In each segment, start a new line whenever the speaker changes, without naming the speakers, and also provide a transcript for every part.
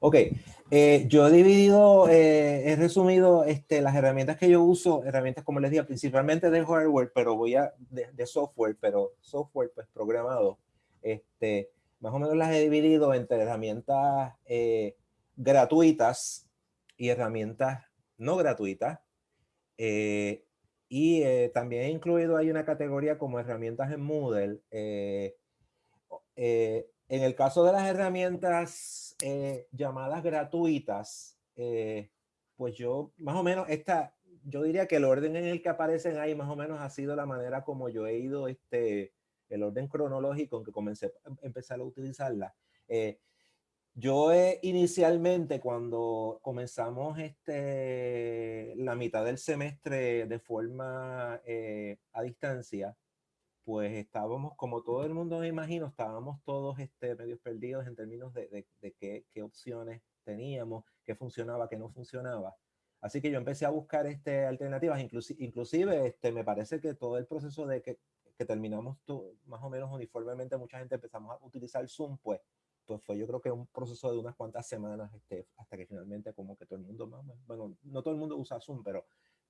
Ok, eh, yo he dividido, eh, he resumido este, las herramientas que yo uso, herramientas como les dije, principalmente de hardware, pero voy a, de, software, pero software pues programado, este, más o menos las he dividido entre herramientas eh, gratuitas y herramientas no gratuitas. y también he incluido ahí una categoría como herramientas en Moodle. En el caso de las herramientas eh, llamadas gratuitas, eh, pues yo más o menos esta, yo diría que el orden en el que aparecen ahí más o menos ha sido la manera como yo he ido, este, el orden cronológico en que comencé a empezar a utilizarla. Eh, yo inicialmente cuando comenzamos este, la mitad del semestre de forma a distancia, pues estábamos, como todo el mundo me imagino, estábamos todos este, medios perdidos en términos de, de, qué, qué, opciones teníamos, qué funcionaba, qué no funcionaba. Así que yo empecé a buscar este, alternativas, inclusive, inclusive este, me parece que todo el proceso de que, que terminamos más o menos uniformemente, mucha gente empezamos a utilizar Zoom, pues, pues fue yo creo que un proceso de unas cuantas semanas este, hasta que finalmente como que todo el mundo, bueno, no todo el mundo usa Zoom, pero,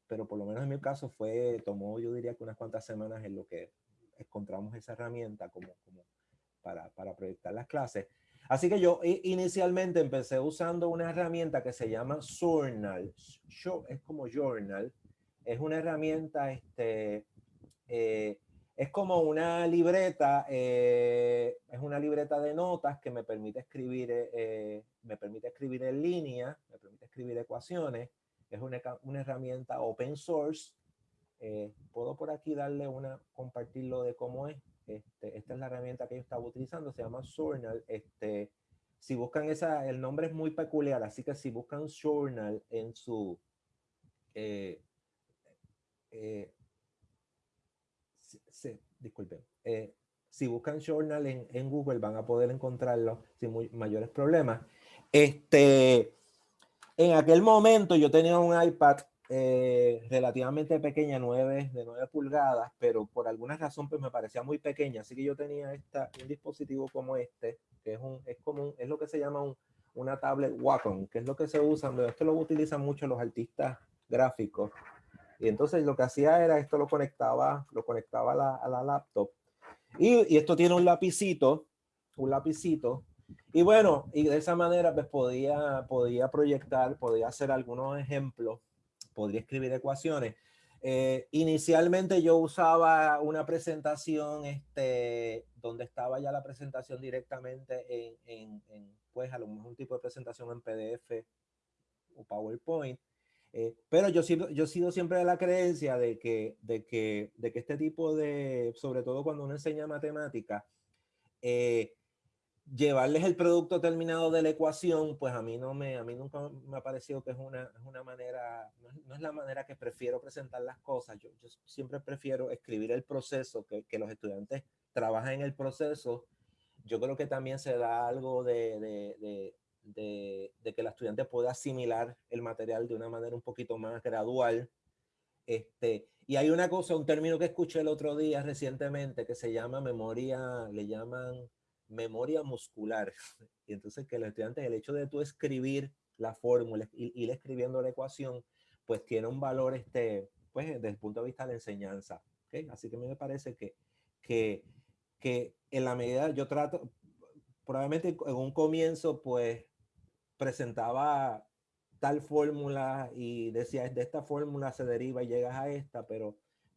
pero por lo menos en mi caso fue, tomó yo diría que unas cuantas semanas en lo que encontramos esa herramienta como, como para, para proyectar las clases. Así que yo inicialmente empecé usando una herramienta que se llama Journal. Es como Journal. Es una herramienta, este, eh, es como una libreta, eh, es una libreta de notas que me permite escribir, eh, me permite escribir en línea, me permite escribir ecuaciones. Es una, una herramienta open source eh, puedo por aquí darle una, compartirlo de cómo es. Este, esta es la herramienta que yo estaba utilizando, se llama Journal. Este, si buscan esa, el nombre es muy peculiar, así que si buscan Journal en su, eh, eh, disculpen, si buscan Journal en, Google van a poder encontrarlo sin mayores problemas. Este, en aquel momento yo tenía un iPad eh, relativamente pequeña, 9, de 9 pulgadas, pero por alguna razón pues me parecía muy pequeña, así que yo tenía esta, un dispositivo como este, que es, un, es, como es lo que se llama un, una tablet Wacom, que es lo que se usa, esto lo utilizan mucho los artistas gráficos, y entonces lo que hacía era esto lo conectaba, lo conectaba a la, a la laptop, y, y, esto tiene un lapicito, un lapicito, y bueno, y de esa manera pues podía, podía proyectar, podía hacer algunos ejemplos podría escribir ecuaciones. Eh, inicialmente yo usaba una presentación este, donde estaba ya la presentación directamente en, pues a lo mejor un tipo de presentación en PDF o PowerPoint. Eh, pero yo, yo he sido siempre de la creencia de que, de, que, de que este tipo de, sobre todo cuando uno enseña matemática, eh, llevarles el producto terminado de la ecuación, pues a mí no me, a mí nunca me ha parecido que es una, es una manera, no es, la manera que prefiero presentar las cosas. Yo, yo siempre prefiero escribir el proceso, que, que, los estudiantes trabajen en el proceso. Yo creo que también se da algo de, de, de, de, que el estudiante pueda asimilar el material de una manera un poquito más gradual. Este, y hay una cosa, un término que escuché el otro día recientemente que se llama memoria, le llaman memoria muscular. Y entonces que los estudiantes, el hecho de tú escribir la fórmula, y ir escribiendo la ecuación, pues tiene un valor, este, pues desde el punto de vista de la enseñanza. ¿okay? Así que me parece que, que, que en la medida, yo trato, probablemente en un comienzo, pues presentaba tal fórmula y decía, de esta fórmula se deriva y llegas a esta, pero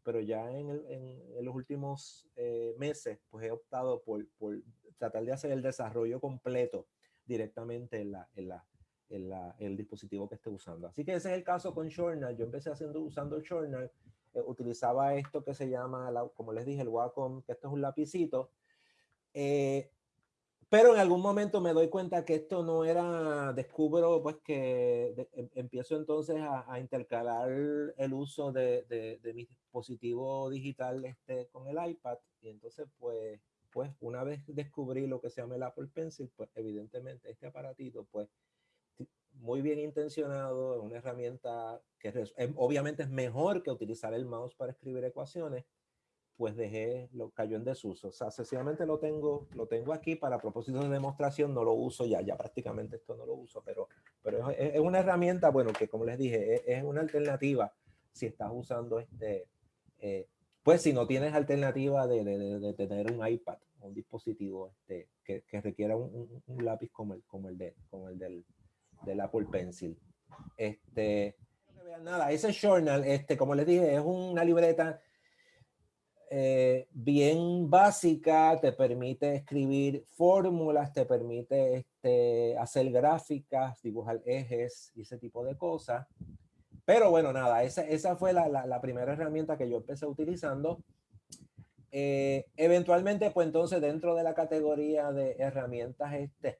pero ya en, en, los últimos eh, meses, pues he optado por, por, tratar de hacer el desarrollo completo directamente en, la, en, la, en, la, el dispositivo que esté usando. Así que ese es el caso con Journal. Yo empecé haciendo, usando Journal, eh, utilizaba esto que se llama, como les dije, el Wacom, que esto es un lapicito. Eh, pero en algún momento me doy cuenta que esto no era, descubro pues que em, empiezo entonces a, a, intercalar el uso de, de, de, mi dispositivo digital este, con el iPad. Y entonces pues, pues una vez descubrí lo que se llama el Apple Pencil, pues evidentemente este aparatito pues muy bien intencionado, una herramienta que obviamente es mejor que utilizar el mouse para escribir ecuaciones, pues dejé, lo cayó en desuso. O sea, sencillamente lo tengo, lo tengo aquí para propósitos de demostración, no lo uso ya, ya prácticamente esto no lo uso, pero, pero es, una herramienta, bueno, que como les dije, es, una alternativa si estás usando este, eh, pues si no tienes alternativa de, de, de, tener un iPad, un dispositivo este, que, que requiera un, un, lápiz como el, como el, de, como el del, del Apple Pencil. Este, nada, ese journal, este, como les dije, es una libreta eh, bien básica, te permite escribir fórmulas, te permite este, hacer gráficas, dibujar ejes y ese tipo de cosas. Pero bueno, nada, esa, esa fue la, la, primera herramienta que yo empecé utilizando. Eh, eventualmente, pues entonces dentro de la categoría de herramientas, este,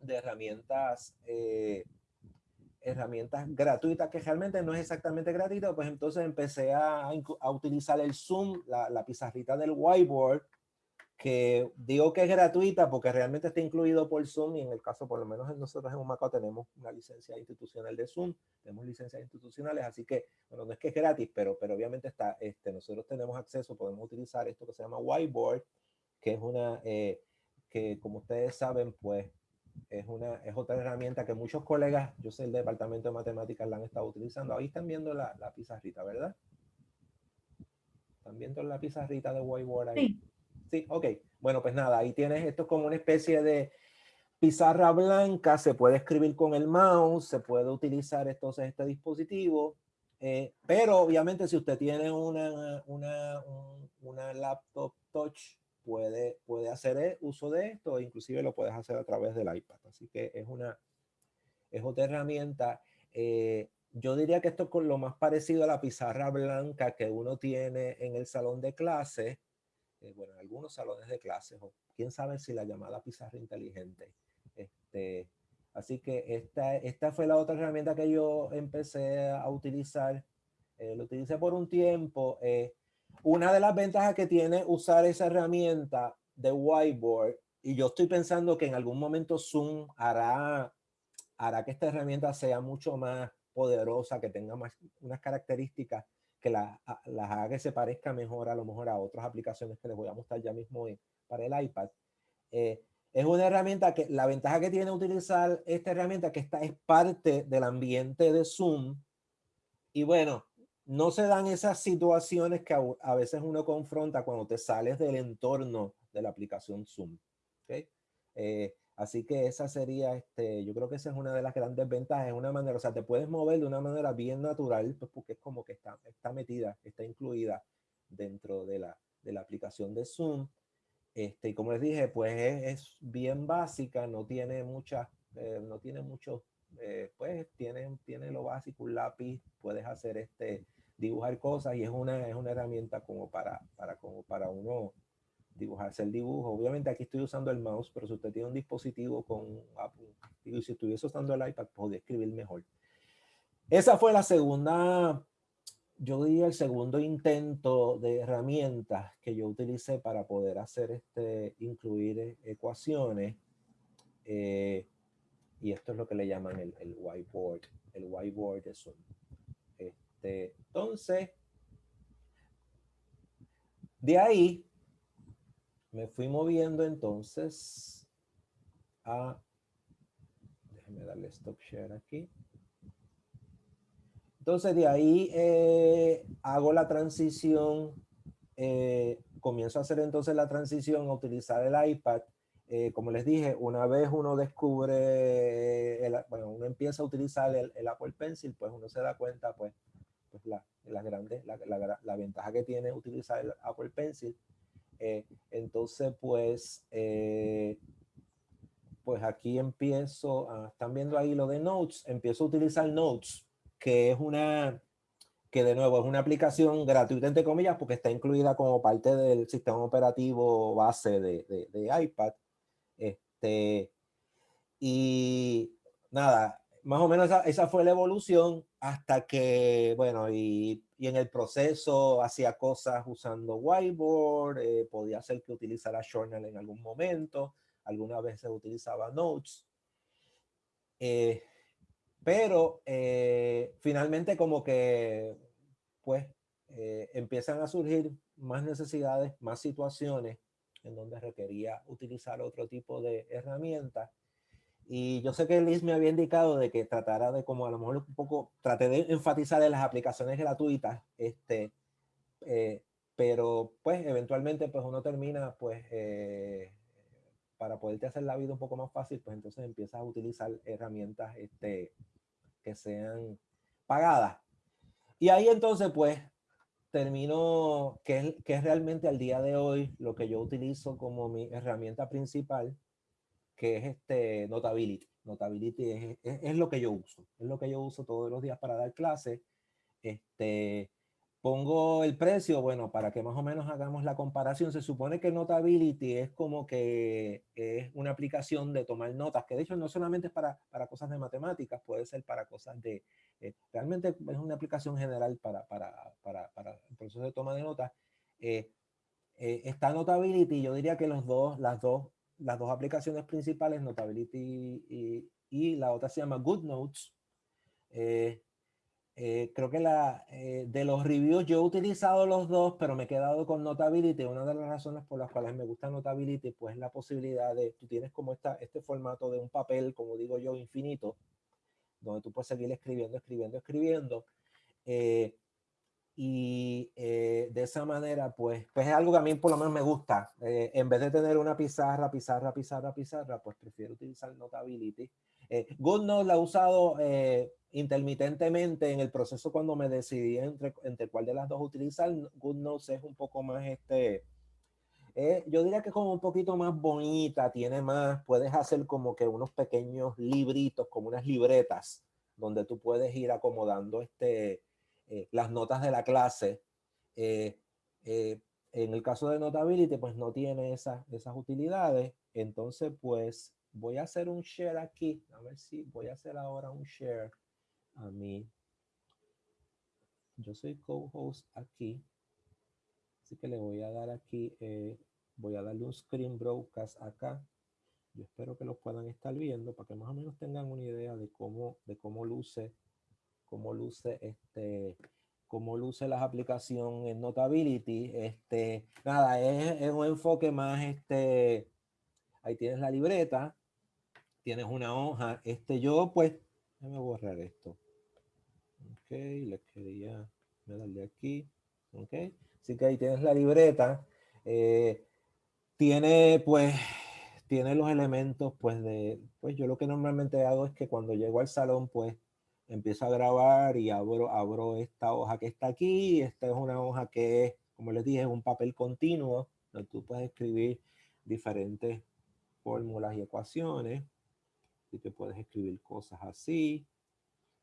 de herramientas eh, herramientas gratuitas, que realmente no es exactamente gratuito, pues entonces empecé a, a utilizar el Zoom, la, la, pizarrita del whiteboard, que digo que es gratuita porque realmente está incluido por Zoom y en el caso, por lo menos nosotros en Humacao tenemos una licencia institucional de Zoom, tenemos licencias institucionales, así que, bueno, no es que es gratis, pero, pero obviamente está, este, nosotros tenemos acceso, podemos utilizar esto que se llama whiteboard, que es una, eh, que como ustedes saben, pues es, una, es otra herramienta que muchos colegas, yo sé el departamento de matemáticas la han estado utilizando. Ahí están viendo la, la pizarrita, ¿verdad? ¿Están viendo la pizarrita de whiteboard ahí? Sí. Sí, ok. Bueno, pues nada, ahí tienes esto como una especie de pizarra blanca, se puede escribir con el mouse, se puede utilizar entonces este dispositivo, eh, pero obviamente si usted tiene una, una, una laptop touch puede, puede hacer e, uso de esto, inclusive lo puedes hacer a través del iPad. Así que es una, es otra herramienta. Eh, yo diría que esto es con lo más parecido a la pizarra blanca que uno tiene en el salón de clase, eh, bueno, en algunos salones de clases, o quién sabe si la llamada pizarra inteligente. Este, así que esta, esta fue la otra herramienta que yo empecé a utilizar. Eh, lo utilicé por un tiempo. Eh, una de las ventajas que tiene usar esa herramienta de whiteboard, y yo estoy pensando que en algún momento Zoom hará, hará que esta herramienta sea mucho más poderosa, que tenga más unas características que las haga que se parezca mejor a lo mejor a otras aplicaciones que les voy a mostrar ya mismo para el iPad. Eh, es una herramienta que la ventaja que tiene utilizar esta herramienta que esta es parte del ambiente de Zoom. Y bueno, no se dan esas situaciones que a, veces uno confronta cuando te sales del entorno de la aplicación Zoom. ¿okay? Eh, así que esa sería, este, yo creo que esa es una de las grandes ventajas, es una manera, o sea, te puedes mover de una manera bien natural, pues porque es como que está, está metida, está incluida dentro de la, de la aplicación de Zoom. Este, y como les dije, pues es, bien básica, no tiene muchas, eh, no tiene mucho, eh, pues tiene, tiene lo básico, un lápiz, puedes hacer este, dibujar cosas y es una, es una herramienta como para, para, como para uno dibujarse el dibujo. Obviamente aquí estoy usando el mouse, pero si usted tiene un dispositivo con Apple, y si estuviese usando el iPad, podría escribir mejor. Esa fue la segunda, yo diría el segundo intento de herramientas que yo utilicé para poder hacer este, incluir ecuaciones. Eh, y esto es lo que le llaman el, whiteboard, el whiteboard de Zoom. Este, entonces, de ahí me fui moviendo entonces a, déjeme darle stop share aquí. Entonces de ahí eh, hago la transición, eh, comienzo a hacer entonces la transición a utilizar el iPad. Eh, como les dije, una vez uno descubre, bueno, uno empieza a utilizar el, el, Apple Pencil, pues uno se da cuenta, pues, pues, la, la, la, ventaja que tiene utilizar el Apple Pencil. Eh, entonces, pues, eh, pues aquí empiezo, a, están viendo ahí lo de Notes, empiezo a utilizar Notes, que es una, que de nuevo es una aplicación gratuita, entre comillas, porque está incluida como parte del sistema operativo base de, de, de iPad. Este, y nada, más o menos esa, esa, fue la evolución hasta que, bueno, y, y, en el proceso hacía cosas usando whiteboard, eh, podía ser que utilizara Journal en algún momento, algunas veces utilizaba Notes. Eh, pero eh, finalmente como que, pues, empiezan a surgir más necesidades, más situaciones en donde requería utilizar otro tipo de herramientas. Y yo sé que Liz me había indicado de que tratara de como a lo mejor un poco, traté de enfatizar en las aplicaciones gratuitas, este, eh, pero pues eventualmente pues uno termina pues eh, para poderte hacer la vida un poco más fácil, pues entonces empiezas a utilizar herramientas este, que sean pagadas. Y ahí entonces pues termino, que es, que es realmente al día de hoy lo que yo utilizo como mi herramienta principal, que es este Notability. Notability es, es, es, lo que yo uso, es lo que yo uso todos los días para dar clases. Este, Pongo el precio, bueno, para que más o menos hagamos la comparación, se supone que Notability es como que es una aplicación de tomar notas, que de hecho no solamente es para, para cosas de matemáticas, puede ser para cosas de, eh, realmente es una aplicación general para, para, para, para, el proceso de toma de notas. Eh, eh, está Notability, yo diría que los dos, las, dos, las dos aplicaciones principales, Notability y, y la otra se llama GoodNotes, eh, eh, creo que la, eh, de los reviews yo he utilizado los dos, pero me he quedado con Notability. Una de las razones por las cuales me gusta Notability, pues la posibilidad de, tú tienes como esta, este formato de un papel, como digo yo, infinito, donde tú puedes seguir escribiendo, escribiendo, escribiendo. Eh, y de esa manera, pues, pues es algo que a mí por lo menos me gusta. en vez de tener una pizarra, pizarra, pizarra, pizarra, pues prefiero utilizar Notability. Eh, GoodNotes la he usado eh, intermitentemente en el proceso cuando me decidí entre, entre cuál de las dos utilizar. GoodNotes es un poco más, este, eh, yo diría que como un poquito más bonita, tiene más, puedes hacer como que unos pequeños libritos, como unas libretas, donde tú puedes ir acomodando este, eh, las notas de la clase. Eh, en el caso de Notability, pues no tiene esas, esas utilidades. Entonces, pues voy a hacer un share aquí. A ver si voy a hacer ahora un share a mí. Yo soy co-host aquí. Así que le voy a dar aquí, eh, voy a darle un screen broadcast acá. Yo espero que lo puedan estar viendo para que más o menos tengan una idea de cómo, de cómo luce, cómo luce este, cómo luce las aplicaciones en Notability. Este, nada, es, es un enfoque más, este, ahí tienes la libreta, tienes una hoja. Este, yo pues, déjame borrar esto. Ok, le quería darle aquí. Ok, así que ahí tienes la libreta. Eh, tiene pues, tiene los elementos pues de, pues yo lo que normalmente hago es que cuando llego al salón pues empiezo a grabar y abro, abro esta hoja que está aquí. Esta es una hoja que es, como les dije, es un papel continuo donde tú puedes escribir diferentes fórmulas y ecuaciones y que puedes escribir cosas así.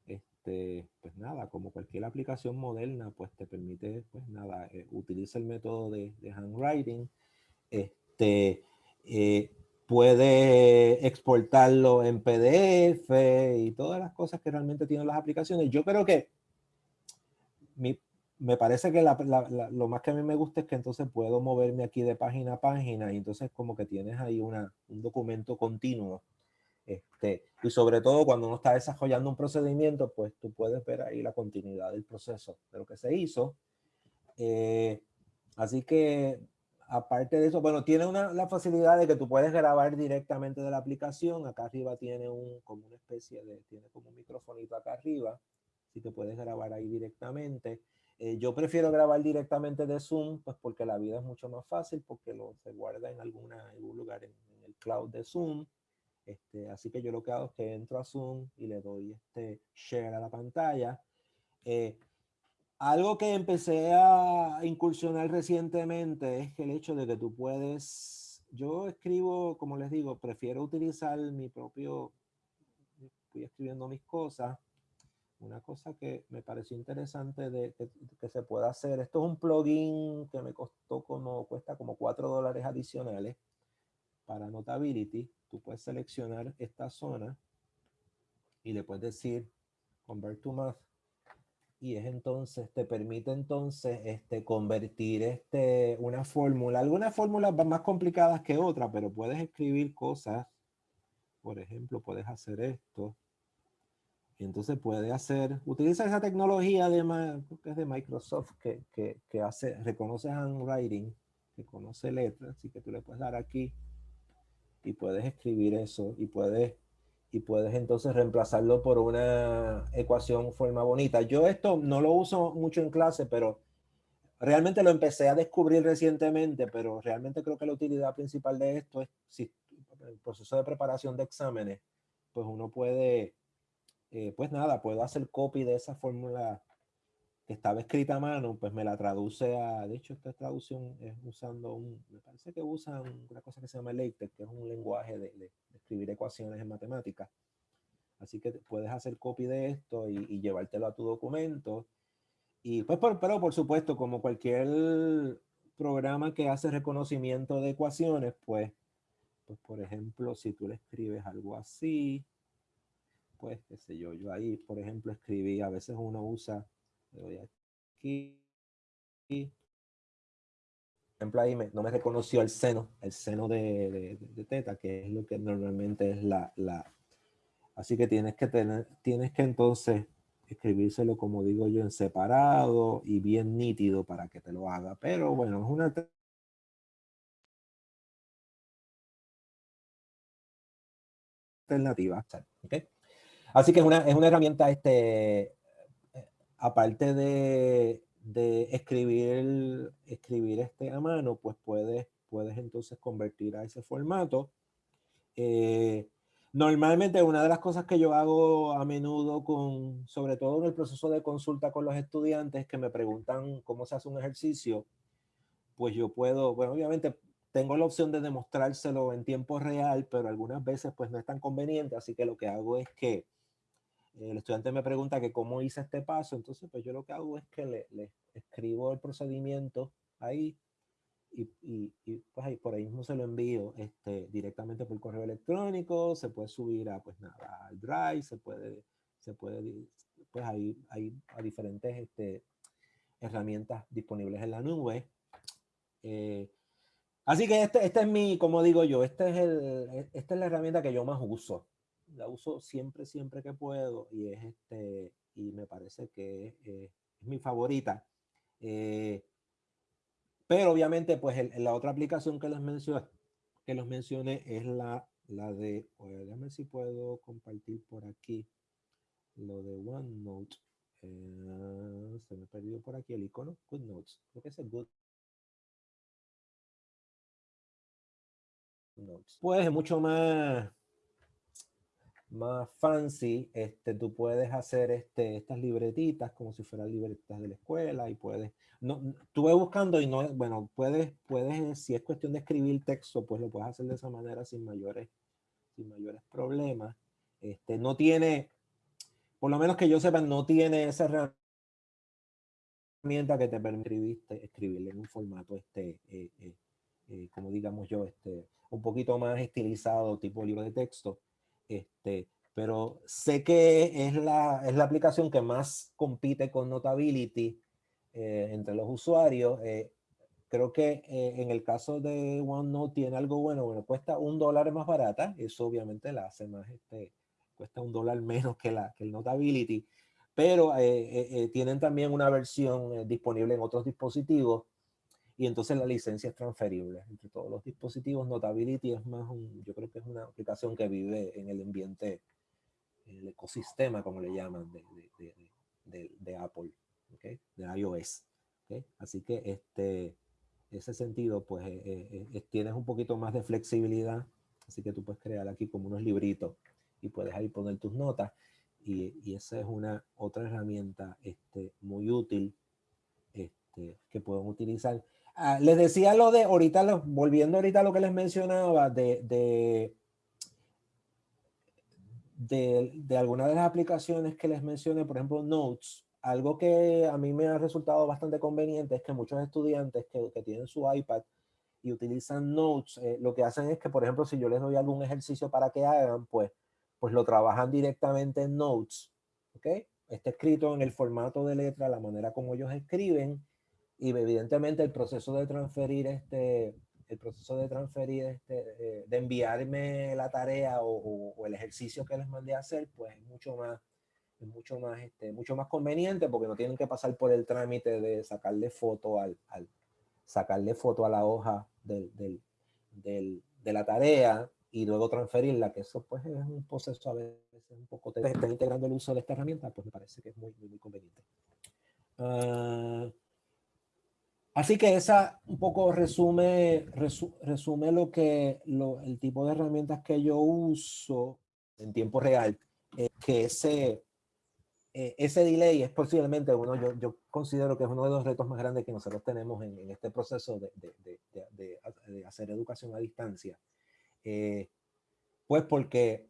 Este, pues nada, como cualquier aplicación moderna, pues te permite, pues nada, eh, utiliza el método de, de handwriting. Este, eh, puede exportarlo en PDF y todas las cosas que realmente tienen las aplicaciones. Yo creo que mi, me parece que la, la, lo más que a mí me gusta es que entonces puedo moverme aquí de página a página y entonces como que tienes ahí una, un documento continuo este, y sobre todo cuando uno está desarrollando un procedimiento, pues tú puedes ver ahí la continuidad del proceso de lo que se hizo. Eh, así que aparte de eso, bueno, tiene una, la facilidad de que tú puedes grabar directamente de la aplicación. Acá arriba tiene un, como una especie de, tiene como un microfonito acá arriba. Así que puedes grabar ahí directamente. Eh, yo prefiero grabar directamente de Zoom, pues porque la vida es mucho más fácil, porque lo se guarda en alguna, algún lugar en, el cloud de Zoom. Este, así que yo lo que hago es que entro a Zoom y le doy este share a la pantalla. Eh, algo que empecé a incursionar recientemente es el hecho de que tú puedes, yo escribo, como les digo, prefiero utilizar mi propio, estoy escribiendo mis cosas. Una cosa que me pareció interesante de que, que se pueda hacer, esto es un plugin que me costó como, cuesta como 4 dólares adicionales para Notability tú puedes seleccionar esta zona y le puedes decir convert to math y es entonces te permite entonces este convertir este una fórmula. Algunas fórmulas van más complicadas que otras pero puedes escribir cosas. Por ejemplo puedes hacer esto. Y entonces puede hacer, utiliza esa tecnología de, es de Microsoft que, que, que hace, reconoce handwriting, reconoce letras, así que tú le puedes dar aquí y puedes escribir eso y puedes y puedes entonces reemplazarlo por una ecuación forma bonita. Yo esto no lo uso mucho en clase, pero realmente lo empecé a descubrir recientemente, pero realmente creo que la utilidad principal de esto es si el proceso de preparación de exámenes, pues uno puede, eh, pues nada, puedo hacer copy de esa fórmula que estaba escrita a mano, pues me la traduce a, de hecho esta traducción es usando un, me parece que usan una cosa que se llama LaTeX, que es un lenguaje de, escribir ecuaciones en matemáticas. Así que puedes hacer copy de esto y, llevártelo a tu documento. Y pues, pero por supuesto, como cualquier programa que hace reconocimiento de ecuaciones, pues, pues por ejemplo, si tú le escribes algo así, pues qué sé yo, yo ahí, por ejemplo, escribí, a veces uno usa voy aquí. Por ejemplo, ahí no me reconoció el seno, el seno de, de, teta, que es lo que normalmente es la, la... Así que tienes que tener, tienes que entonces escribírselo, como digo yo, en separado y bien nítido para que te lo haga. Pero bueno, es una alternativa. Así que es una, es una herramienta este, aparte de, escribir, escribir este a mano, pues puedes, puedes entonces convertir a ese formato. Eh, normalmente una de las cosas que yo hago a menudo, con, sobre todo en el proceso de consulta con los estudiantes que me preguntan cómo se hace un ejercicio, pues yo puedo, bueno, obviamente tengo la opción de demostrárselo en tiempo real, pero algunas veces pues no es tan conveniente, así que lo que hago es que el estudiante me pregunta que cómo hice este paso, entonces pues yo lo que hago es que le, le escribo el procedimiento ahí y, y, pues ahí por ahí mismo se lo envío este, directamente por correo electrónico, se puede subir a pues nada, al Drive, se puede, se puede, pues ahí hay a diferentes este, herramientas disponibles en la nube. Eh, así que este, este es mi, como digo yo, este es el, esta es la herramienta que yo más uso la uso siempre, siempre que puedo y es este, y me parece que es, mi favorita. Eh, pero obviamente, pues la otra aplicación que les mencioné, que los mencioné es la, la de, déjame si puedo compartir por aquí lo de OneNote. Eh, se me perdió por aquí el icono, GoodNotes. Creo que es el Good Notes. Pues es mucho más más fancy, este, tú puedes hacer este, estas libretitas como si fueran libretitas de la escuela y puedes, no, estuve buscando y no, bueno, puedes, puedes, si es cuestión de escribir texto, pues lo puedes hacer de esa manera sin mayores, sin mayores problemas. Este, no tiene, por lo menos que yo sepa, no tiene esa herramienta que te permite escribirle en un formato, este, eh, eh, eh, como digamos yo, este, un poquito más estilizado, tipo libro de texto este, pero sé que es la, es la aplicación que más compite con Notability eh, entre los usuarios. Eh, creo que eh, en el caso de OneNote tiene algo bueno, bueno, cuesta un dólar más barata, eso obviamente la hace más, este, cuesta un dólar menos que, la, que el Notability, pero tienen también una versión disponible en otros dispositivos y entonces la licencia es transferible entre todos los dispositivos. Notability es más un, yo creo que es una aplicación que vive en el ambiente, el ecosistema, como le llaman, de, de, de, de Apple, ¿okay? de iOS. ¿okay? Así que este, ese sentido, pues eh, eh, eh, tienes un poquito más de flexibilidad, así que tú puedes crear aquí como unos libritos y puedes ahí poner tus notas. Y, y esa es una otra herramienta este, muy útil este, que pueden utilizar Ah, les decía lo de ahorita, volviendo ahorita a lo que les mencionaba de, de, de, algunas de las aplicaciones que les mencioné, por ejemplo, Notes. Algo que a mí me ha resultado bastante conveniente es que muchos estudiantes que, que tienen su iPad y utilizan Notes, eh, lo que hacen es que, por ejemplo, si yo les doy algún ejercicio para que hagan, pues, pues lo trabajan directamente en Notes. ¿Ok? Está escrito en el formato de letra, la manera como ellos escriben y evidentemente el proceso de transferir este, el proceso de transferir este, eh, de enviarme la tarea o, el ejercicio que les mandé a hacer, pues es mucho más, es mucho más, este, mucho más conveniente porque no tienen que pasar por el trámite de sacarle foto al, al sacarle foto a la hoja del, del, del, de la tarea y luego transferirla, que eso pues es un proceso a veces un poco, te está integrando el uso de esta herramienta, pues me parece que es muy, muy, muy conveniente. Uh, así que esa un poco resume, resu, resume lo que, lo, el tipo de herramientas que yo uso en tiempo real, eh, que ese, eh, ese delay es posiblemente uno, yo, yo, considero que es uno de los retos más grandes que nosotros tenemos en, en este proceso de, de, de, de, hacer educación a distancia. Eh, pues porque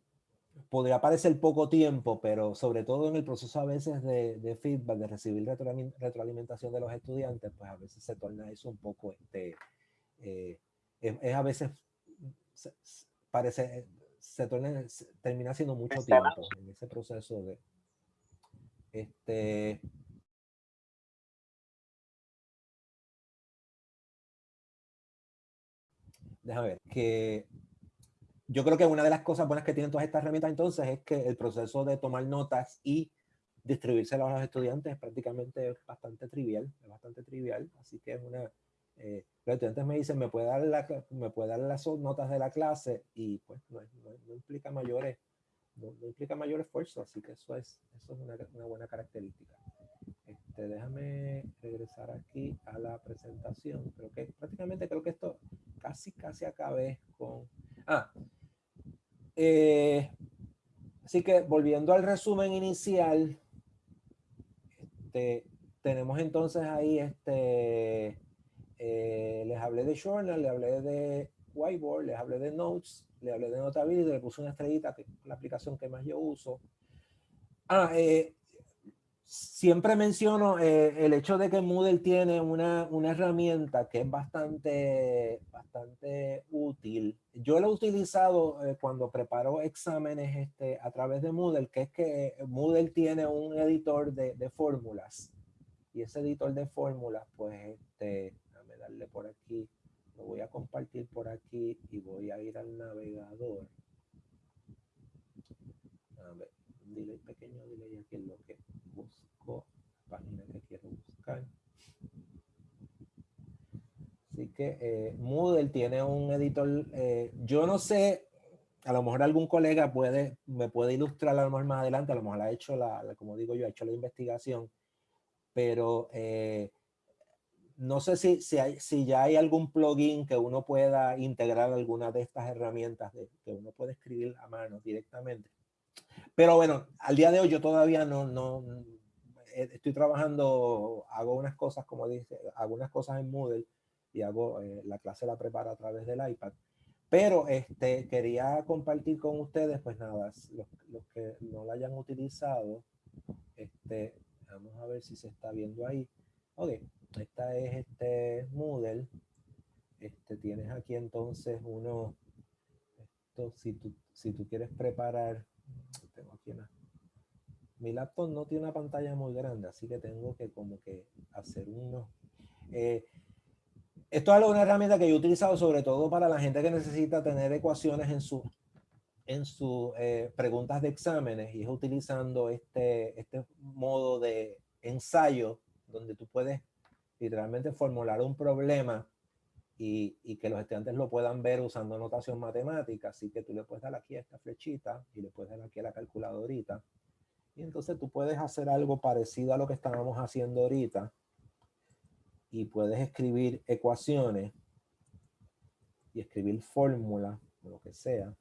podría parecer poco tiempo, pero sobre todo en el proceso a veces de, de feedback, de recibir retroalimentación de los estudiantes, pues a veces se torna eso un poco, este, eh, es, es, a veces, se, parece, se torna, se, termina siendo mucho tiempo en ese proceso de, este, déjame ver, que yo creo que una de las cosas buenas que tienen todas estas herramientas entonces es que el proceso de tomar notas y distribuírselas a los estudiantes es prácticamente bastante trivial, es bastante trivial, así que es una, eh, los estudiantes me dicen, me puede, dar la, me puede dar las notas de la clase y pues no, no, no implica mayores, no, no, implica mayor esfuerzo, así que eso es, eso es una, una buena característica. Este, déjame regresar aquí a la presentación, creo que prácticamente creo que esto casi casi acabé con, ah, eh, así que volviendo al resumen inicial, este, tenemos entonces ahí, este, eh, les hablé de Journal, les hablé de Whiteboard, les hablé de Notes, le hablé de Notability, le puse una estrellita, que la aplicación que más yo uso. Ah, eh, siempre menciono eh, el hecho de que Moodle tiene una, una, herramienta que es bastante, bastante útil. Yo lo he utilizado eh, cuando preparo exámenes este, a través de Moodle, que es que Moodle tiene un editor de, de fórmulas. Y ese editor de fórmulas, pues, este, déjame darle por aquí, lo voy a compartir por aquí y voy a ir al navegador. A ver, un delay pequeño delay aquí en lo que busco la página que quiero buscar. Así que eh, Moodle tiene un editor, eh, yo no sé, a lo mejor algún colega puede, me puede ilustrar a lo más adelante, a lo mejor ha hecho la, la como digo yo, ha hecho la investigación, pero eh, no sé si, si, hay, si ya hay algún plugin que uno pueda integrar alguna de estas herramientas de, que uno puede escribir a mano directamente. Pero bueno, al día de hoy yo todavía no, no estoy trabajando, hago unas cosas, como dice, hago unas cosas en Moodle y hago, eh, la clase la preparo a través del iPad. Pero este, quería compartir con ustedes, pues nada, los, los que no la hayan utilizado, este, vamos a ver si se está viendo ahí. Ok, esta es este Moodle. Este, tienes aquí entonces uno, esto, si tú, si tú quieres preparar tengo aquí una, mi laptop no tiene una pantalla muy grande, así que tengo que como que hacer uno. Eh, esto es una herramienta que yo he utilizado sobre todo para la gente que necesita tener ecuaciones en su en sus eh, preguntas de exámenes y es utilizando este, este modo de ensayo donde tú puedes literalmente formular un problema y, y, que los estudiantes lo puedan ver usando notación matemática. Así que tú le puedes dar aquí a esta flechita y le puedes dar aquí a la calculadorita. Y entonces tú puedes hacer algo parecido a lo que estábamos haciendo ahorita. Y puedes escribir ecuaciones y escribir fórmulas, lo que sea.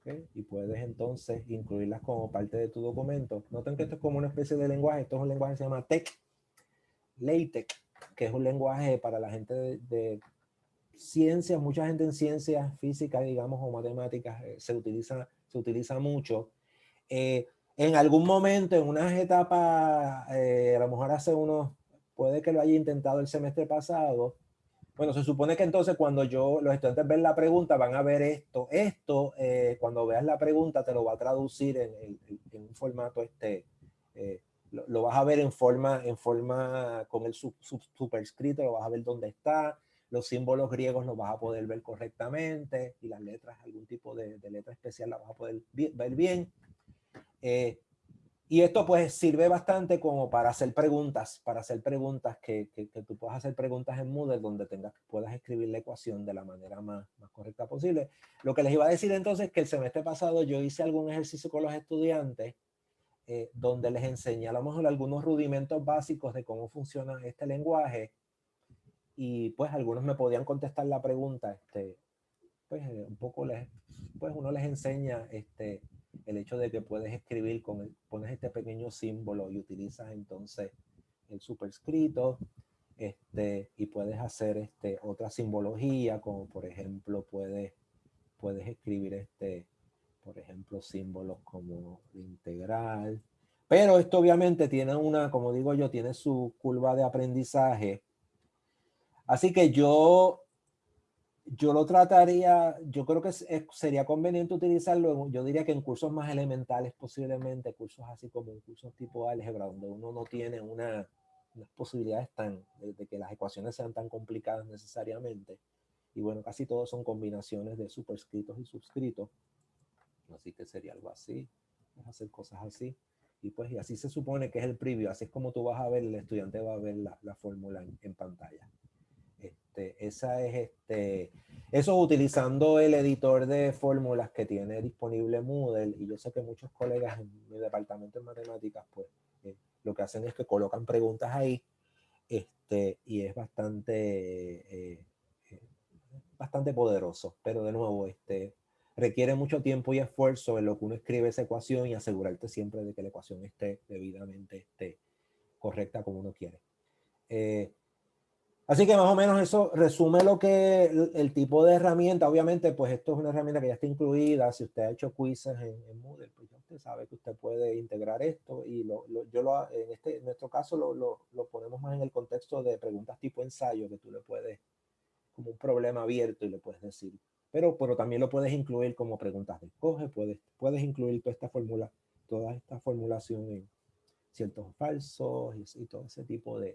¿okay? Y puedes entonces incluirlas como parte de tu documento. Noten que esto es como una especie de lenguaje. Esto es un lenguaje que se llama TEC, LaTeX, que es un lenguaje para la gente de, de ciencias, mucha gente en ciencias físicas, digamos, o matemáticas, eh, se, utiliza, se utiliza mucho. Eh, en algún momento, en unas etapas, eh, a lo mejor hace unos, puede que lo haya intentado el semestre pasado. Bueno, se supone que entonces cuando yo, los estudiantes ven la pregunta, van a ver esto. Esto, eh, cuando veas la pregunta, te lo va a traducir en, en, en un formato, este, eh, lo, lo, vas a ver en forma, en forma con el sub, sub, superscrito, lo vas a ver dónde está los símbolos griegos los vas a poder ver correctamente y las letras, algún tipo de, de letra especial la vas a poder ver bien. Eh, y esto pues sirve bastante como para hacer preguntas, para hacer preguntas que, que, tú puedas hacer preguntas en Moodle donde tengas, puedas escribir la ecuación de la manera más, más correcta posible. Lo que les iba a decir entonces es que el semestre pasado yo hice algún ejercicio con los estudiantes eh, donde les enseñé a lo mejor algunos rudimentos básicos de cómo funciona este lenguaje y pues algunos me podían contestar la pregunta, este, pues eh, un poco les, pues uno les enseña este, el hecho de que puedes escribir con el, pones este pequeño símbolo y utilizas entonces el superscrito este, y puedes hacer este, otra simbología como por ejemplo puedes, puedes escribir este, por ejemplo símbolos como integral. Pero esto obviamente tiene una, como digo yo, tiene su curva de aprendizaje. Así que yo yo lo trataría, yo creo que sería conveniente utilizarlo, yo diría que en cursos más elementales posiblemente, cursos así como un curso tipo álgebra, donde uno no tiene una, unas posibilidades tan, de, que las ecuaciones sean tan complicadas necesariamente. Y bueno, casi todos son combinaciones de superscritos y subscritos. Así que sería algo así, hacer cosas así. Y pues y así se supone que es el preview, así es como tú vas a ver, el estudiante va a ver la, la fórmula en pantalla. Este, esa es este, eso utilizando el editor de fórmulas que tiene disponible Moodle y yo sé que muchos colegas en mi departamento de matemáticas pues eh, lo que hacen es que colocan preguntas ahí este, y es bastante eh, eh, bastante poderoso pero de nuevo este requiere mucho tiempo y esfuerzo en lo que uno escribe esa ecuación y asegurarte siempre de que la ecuación esté debidamente esté correcta como uno quiere. Así que más o menos eso resume lo que el, tipo de herramienta, obviamente pues esto es una herramienta que ya está incluida, si usted ha hecho quizzes en, Moodle, pues ya usted sabe que usted puede integrar esto y lo, yo lo, en, este, en nuestro caso lo, lo, ponemos más en el contexto de preguntas tipo ensayo que tú le puedes, como un problema abierto y le puedes decir, pero, pero también lo puedes incluir como preguntas de escoge, puedes, puedes incluir toda esta fórmula, toda esta formulación en ciertos falsos y, todo ese tipo de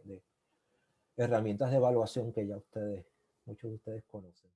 herramientas de evaluación que ya ustedes, muchos de ustedes conocen.